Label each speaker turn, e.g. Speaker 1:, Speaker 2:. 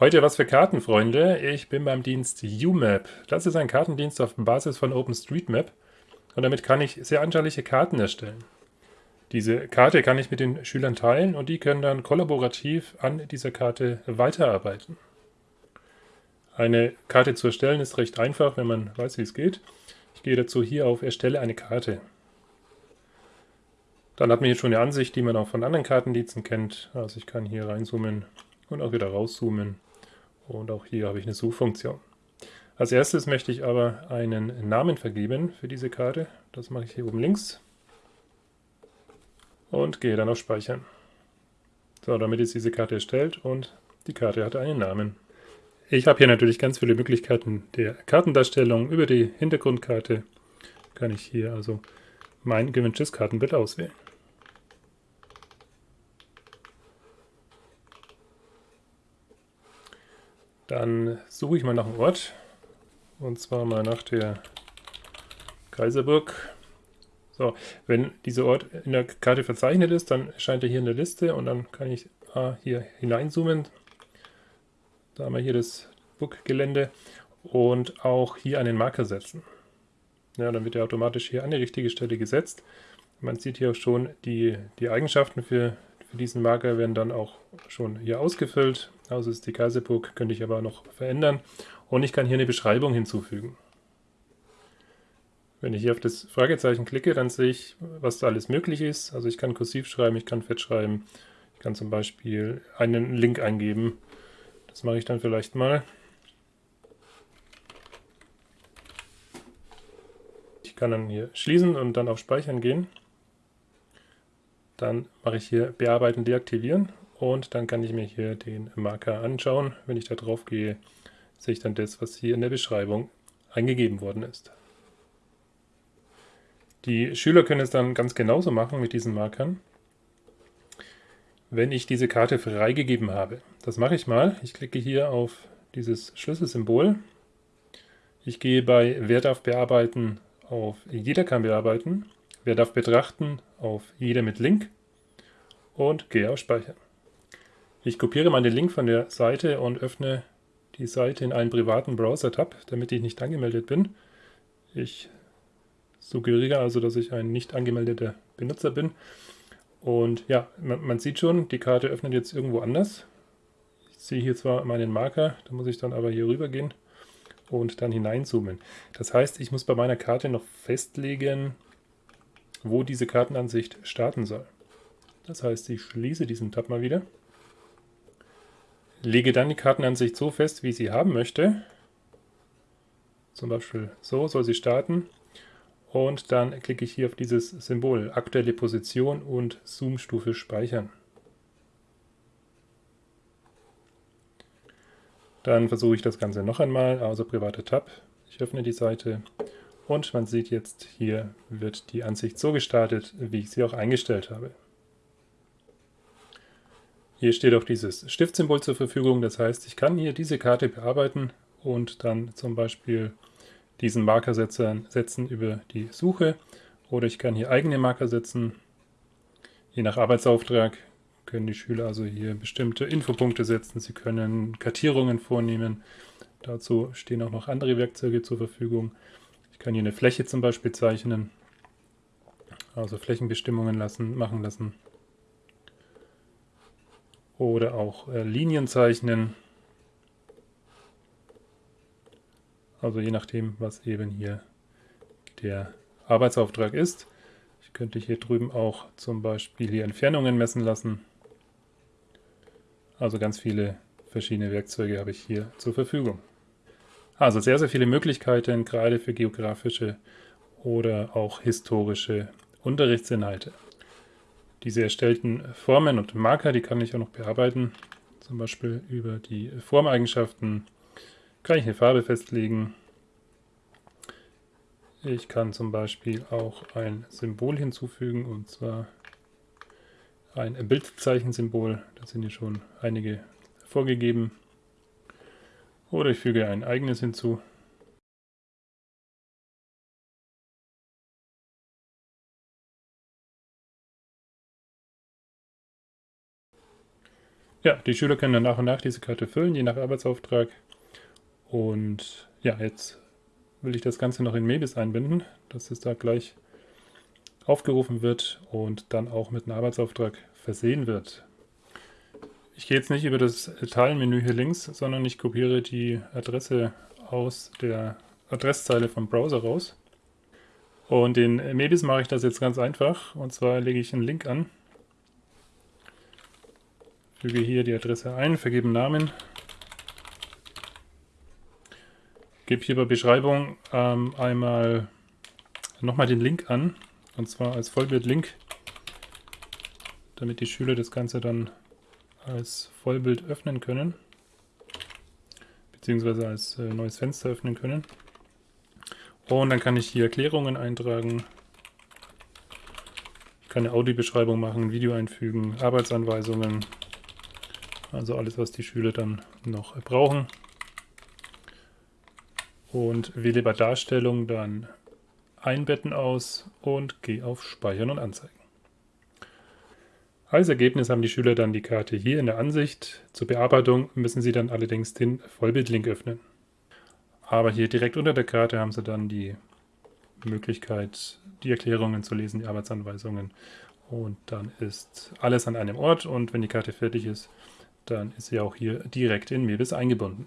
Speaker 1: Heute was für Kartenfreunde. Ich bin beim Dienst UMap. Das ist ein Kartendienst auf Basis von OpenStreetMap und damit kann ich sehr anschauliche Karten erstellen. Diese Karte kann ich mit den Schülern teilen und die können dann kollaborativ an dieser Karte weiterarbeiten. Eine Karte zu erstellen ist recht einfach, wenn man weiß, wie es geht. Ich gehe dazu hier auf Erstelle eine Karte. Dann hat man hier schon eine Ansicht, die man auch von anderen Kartendiensten kennt. Also ich kann hier reinzoomen und auch wieder rauszoomen. Und auch hier habe ich eine Suchfunktion. Als erstes möchte ich aber einen Namen vergeben für diese Karte. Das mache ich hier oben links. Und gehe dann auf Speichern. So, damit ist diese Karte erstellt und die Karte hat einen Namen. Ich habe hier natürlich ganz viele Möglichkeiten der Kartendarstellung. Über die Hintergrundkarte kann ich hier also mein gewünschtes Kartenbild auswählen. Dann suche ich mal nach einem Ort. Und zwar mal nach der Kaiserburg. So, wenn dieser Ort in der Karte verzeichnet ist, dann erscheint er hier in der Liste und dann kann ich ah, hier hineinzoomen. Da haben wir hier das Burggelände und auch hier einen Marker setzen. Ja, dann wird er automatisch hier an die richtige Stelle gesetzt. Man sieht hier auch schon, die, die Eigenschaften für, für diesen Marker werden dann auch schon hier ausgefüllt. Also ist die Kaiserburg, könnte ich aber noch verändern. Und ich kann hier eine Beschreibung hinzufügen. Wenn ich hier auf das Fragezeichen klicke, dann sehe ich, was da alles möglich ist. Also ich kann kursiv schreiben, ich kann fett schreiben. Ich kann zum Beispiel einen Link eingeben. Das mache ich dann vielleicht mal. Ich kann dann hier schließen und dann auf Speichern gehen. Dann mache ich hier Bearbeiten, deaktivieren und dann kann ich mir hier den Marker anschauen. Wenn ich da drauf gehe, sehe ich dann das, was hier in der Beschreibung eingegeben worden ist. Die Schüler können es dann ganz genauso machen mit diesen Markern, wenn ich diese Karte freigegeben habe. Das mache ich mal. Ich klicke hier auf dieses Schlüsselsymbol. Ich gehe bei Wer darf bearbeiten auf Jeder kann bearbeiten. Wer darf betrachten auf Jeder mit Link und gehe auf Speichern. Ich kopiere mal den Link von der Seite und öffne die Seite in einen privaten Browser-Tab, damit ich nicht angemeldet bin. Ich suggeriere also, dass ich ein nicht angemeldeter Benutzer bin. Und ja, man, man, sieht schon, die Karte öffnet jetzt irgendwo anders. Ich sehe hier zwar meinen Marker, da muss ich dann aber hier rüber gehen und dann hineinzoomen. Das heißt, ich muss bei meiner Karte noch festlegen, wo diese Kartenansicht starten soll. Das heißt, ich schließe diesen Tab mal wieder lege dann die Kartenansicht so fest, wie ich sie haben möchte. Zum Beispiel so soll sie starten. Und dann klicke ich hier auf dieses Symbol, aktuelle Position und Zoom-Stufe speichern. Dann versuche ich das Ganze noch einmal, also private Tab. Ich öffne die Seite und man sieht jetzt, hier wird die Ansicht so gestartet, wie ich sie auch eingestellt habe. Hier steht auch dieses Stiftsymbol zur Verfügung, das heißt, ich kann hier diese Karte bearbeiten und dann zum Beispiel diesen Marker setzen über die Suche oder ich kann hier eigene Marker setzen. Je nach Arbeitsauftrag können die Schüler also hier bestimmte Infopunkte setzen, sie können Kartierungen vornehmen. Dazu stehen auch noch andere Werkzeuge zur Verfügung. Ich kann hier eine Fläche zum Beispiel zeichnen, also Flächenbestimmungen lassen, machen lassen oder auch äh, Linien zeichnen. Also je nachdem, was eben hier der Arbeitsauftrag ist. Ich könnte hier drüben auch zum Beispiel hier Entfernungen messen lassen. Also ganz viele verschiedene Werkzeuge habe ich hier zur Verfügung. Also sehr, sehr viele Möglichkeiten, gerade für geografische oder auch historische Unterrichtsinhalte. Diese erstellten Formen und Marker, die kann ich auch noch bearbeiten. Zum Beispiel über die Formeigenschaften kann ich eine Farbe festlegen. Ich kann zum Beispiel auch ein Symbol hinzufügen, und zwar ein Bildzeichensymbol. Da sind hier schon einige vorgegeben. Oder ich füge ein eigenes hinzu. Ja, die Schüler können dann nach und nach diese Karte füllen, je nach Arbeitsauftrag. Und ja, jetzt will ich das Ganze noch in Mebis einbinden, dass es da gleich aufgerufen wird und dann auch mit einem Arbeitsauftrag versehen wird. Ich gehe jetzt nicht über das Teilenmenü hier links, sondern ich kopiere die Adresse aus der Adresszeile vom Browser raus. Und in Mebis mache ich das jetzt ganz einfach. Und zwar lege ich einen Link an, füge hier die Adresse ein, vergebe Namen, gebe hier bei Beschreibung ähm, einmal nochmal den Link an, und zwar als Vollbild-Link, damit die Schüler das Ganze dann als Vollbild öffnen können, beziehungsweise als äh, neues Fenster öffnen können. Und dann kann ich hier Erklärungen eintragen, ich kann eine Audiobeschreibung machen, ein Video einfügen, Arbeitsanweisungen, also alles, was die Schüler dann noch brauchen. Und wähle bei Darstellung dann Einbetten aus und gehe auf Speichern und Anzeigen. Als Ergebnis haben die Schüler dann die Karte hier in der Ansicht. Zur Bearbeitung müssen sie dann allerdings den Vollbildlink öffnen. Aber hier direkt unter der Karte haben sie dann die Möglichkeit, die Erklärungen zu lesen, die Arbeitsanweisungen. Und dann ist alles an einem Ort und wenn die Karte fertig ist, dann ist sie auch hier direkt in Mebis eingebunden.